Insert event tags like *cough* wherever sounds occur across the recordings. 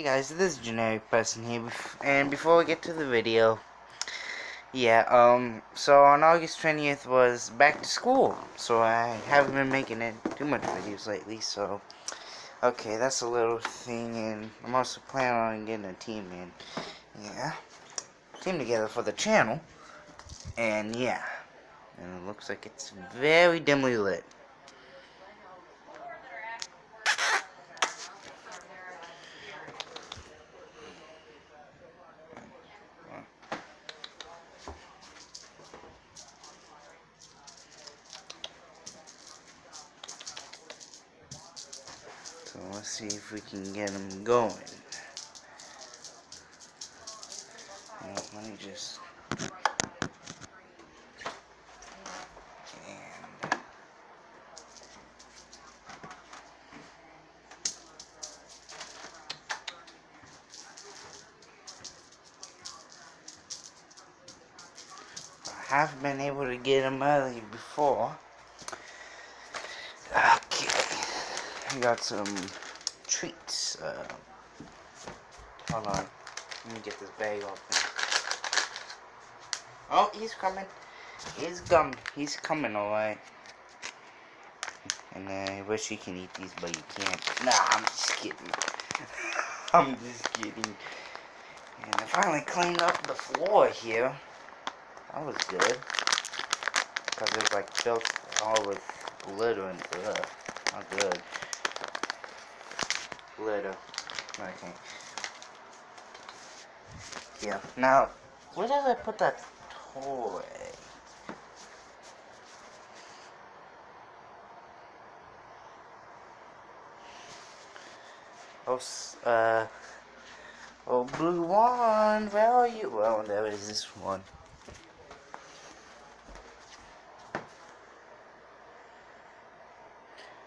Hey guys, this is Generic Person here, and before we get to the video, yeah, um, so on August 20th was back to school, so I haven't been making it too much videos lately, so, okay, that's a little thing, and I'm also planning on getting a team in, yeah, team together for the channel, and yeah, and it looks like it's very dimly lit. Let's see if we can get them going. Let me just... I have been able to get them early before. I got some treats. Uh, hold on. Let me get this bag open. Oh, he's coming. He's coming. He's coming, alright. And I wish you can eat these, but you can't. Nah, I'm just kidding. *laughs* I'm just kidding. And I finally cleaned up the floor here. That was good. Because it was like filled all with glitter and stuff. Not good glitter. Okay. Yeah. Now, where did I put that toy? Oh, uh, oh, blue one, where are you? Well, there is this one.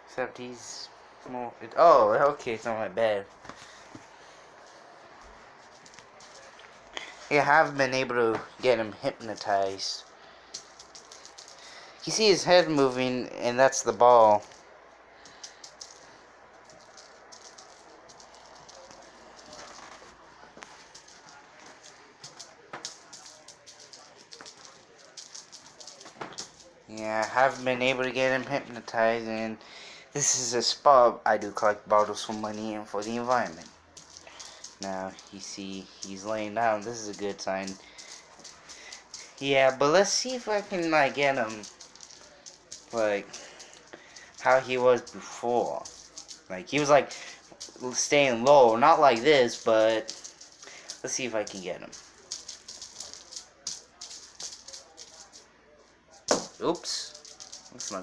Except he's more. It, oh, okay, it's not my bed. I have been able to get him hypnotized. You see his head moving, and that's the ball. Yeah, I haven't been able to get him hypnotized, and this is a spot I do collect bottles for money and for the environment. Now, you see, he's laying down. This is a good sign. Yeah, but let's see if I can, like, get him, like, how he was before. Like, he was, like, staying low. Not like this, but let's see if I can get him. Oops.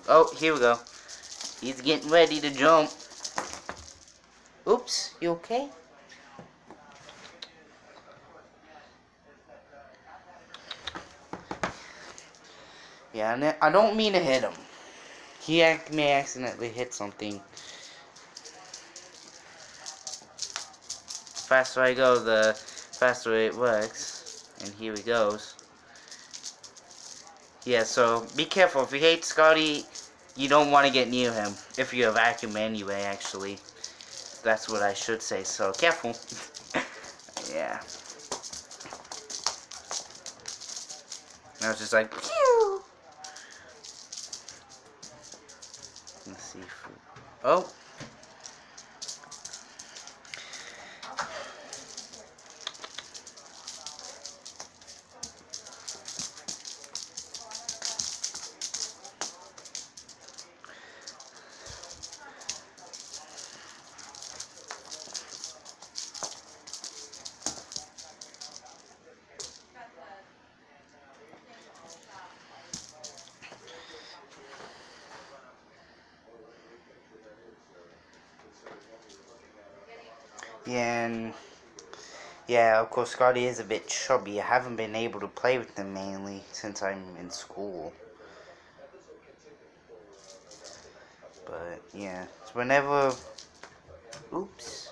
Oh, here we go. He's getting ready to jump. Oops, you okay? Yeah, I don't mean to hit him. He may accidentally hit something. Faster I go, the faster it works. And here he goes. Yeah, so be careful. If you hate Scotty, you don't want to get near him. If you're a vacuum anyway, actually. That's what I should say, so careful. *laughs* yeah. I was just like, Pew! Let's see. Oh! And yeah, of course, Scotty is a bit chubby. I haven't been able to play with him mainly since I'm in school. But yeah, so whenever, oops,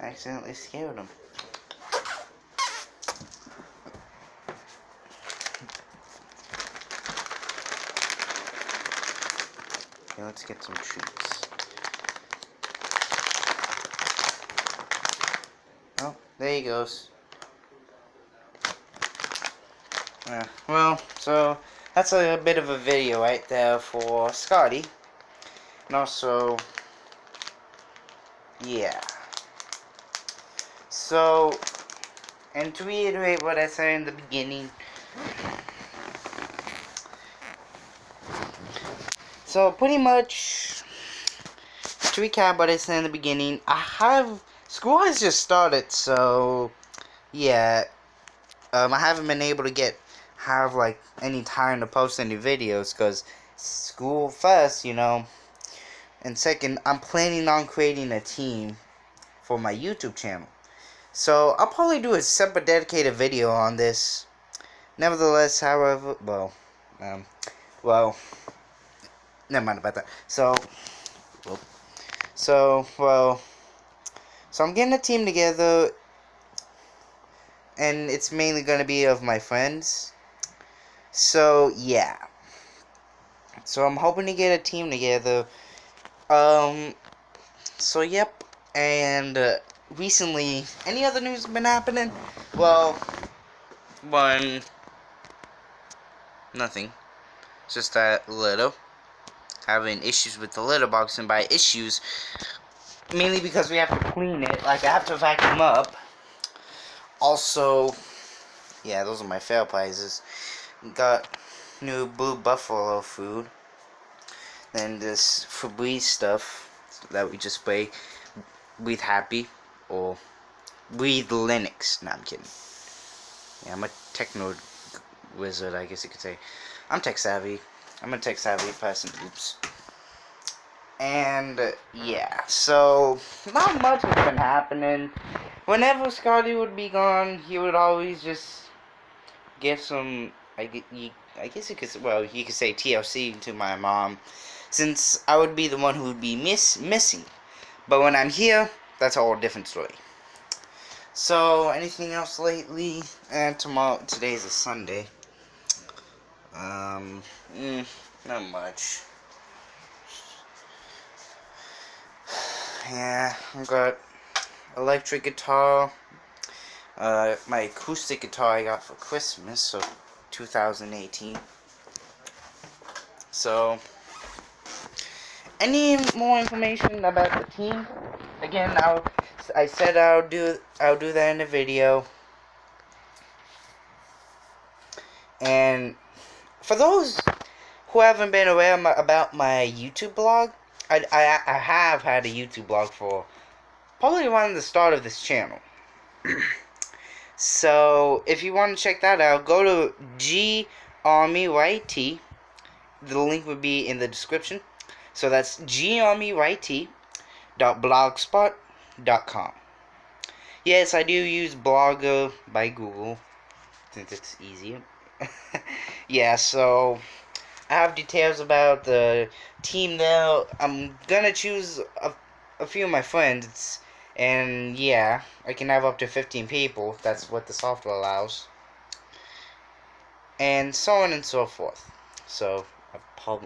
I accidentally scared him. Okay, let's get some treats. Oh, there he goes. Uh, well, so that's a, a bit of a video right there for Scotty. And also, yeah. So, and to reiterate what I said in the beginning, so pretty much, to recap what I said in the beginning, I have, school has just started, so, yeah, um, I haven't been able to get, have, like, any time to post any videos, because school first, you know, and second, I'm planning on creating a team for my YouTube channel. So, I'll probably do a separate dedicated video on this. Nevertheless, however, well, um, well, never mind about that. So, well, so, well, so I'm getting a team together, and it's mainly going to be of my friends. So, yeah. So, I'm hoping to get a team together. Um, so, yep, and, uh, recently, any other news been happening? Well, one, nothing. just that little having issues with the litter box, and by issues, mainly because we have to clean it. Like I have to vacuum up. Also, yeah, those are my fail prizes. Got new Blue Buffalo food. Then this Febreze stuff that we just spray. Breathe Happy or Breathe Linux. No, I'm kidding. Yeah, I'm a techno wizard, I guess you could say. I'm tech savvy. I'm a tech savvy person. Oops. And, yeah, so, not much has been happening. Whenever Scotty would be gone, he would always just give some, I, I guess you could, well, you could say TLC to my mom, since I would be the one who would be miss missing. But when I'm here, that's a whole different story. So, anything else lately? And tomorrow, today's a Sunday. Um, mm, not much. Yeah, I got electric guitar. Uh, my acoustic guitar I got for Christmas, so 2018. So, any more information about the team? Again, I'll, I said I'll do I'll do that in a video. And for those who haven't been aware about my YouTube blog, I, I, I have had a YouTube blog for probably around the start of this channel. *clears throat* so, if you want to check that out, go to G YT. The link would be in the description. So that's gmyt.blogspot.com. Yes, I do use Blogger by Google since it's easier. *laughs* yeah, so I have details about the team there. I'm gonna choose a, a few of my friends, and yeah, I can have up to 15 people. That's what the software allows. And so on and so forth. So,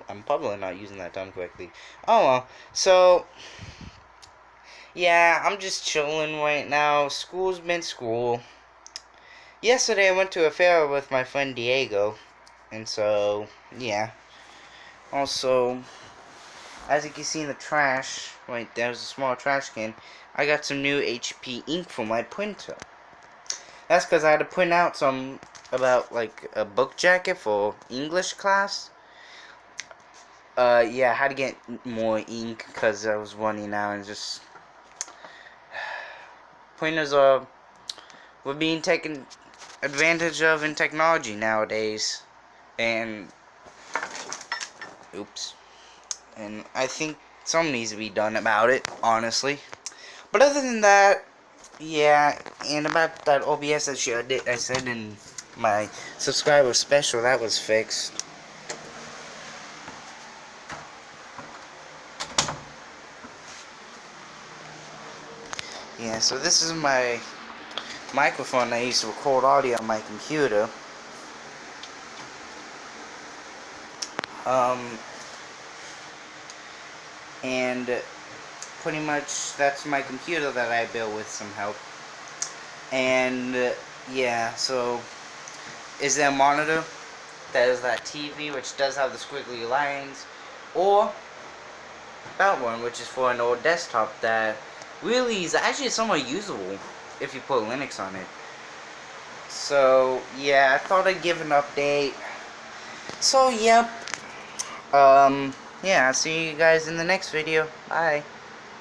I'm probably not using that term correctly. Oh well, so, yeah, I'm just chilling right now. School's been school. Yesterday I went to a fair with my friend Diego. And so, yeah. Also, as you can see in the trash, right there's a small trash can, I got some new HP ink for my printer. That's because I had to print out some, about like a book jacket for English class. Uh, yeah, I had to get more ink because I was running out and just... *sighs* Printers are, were being taken advantage of in technology nowadays and oops. And I think something needs to be done about it honestly. But other than that yeah and about that OBS issue I, did, I said in my subscriber special that was fixed. Yeah so this is my microphone I used to record audio on my computer Um, and pretty much that's my computer that I built with some help. And uh, yeah, so is there a monitor that is that TV which does have the squiggly lines, or that one which is for an old desktop that really is actually somewhat usable if you put Linux on it. So yeah, I thought I'd give an update. So yep. Um yeah, I'll see you guys in the next video. Bye.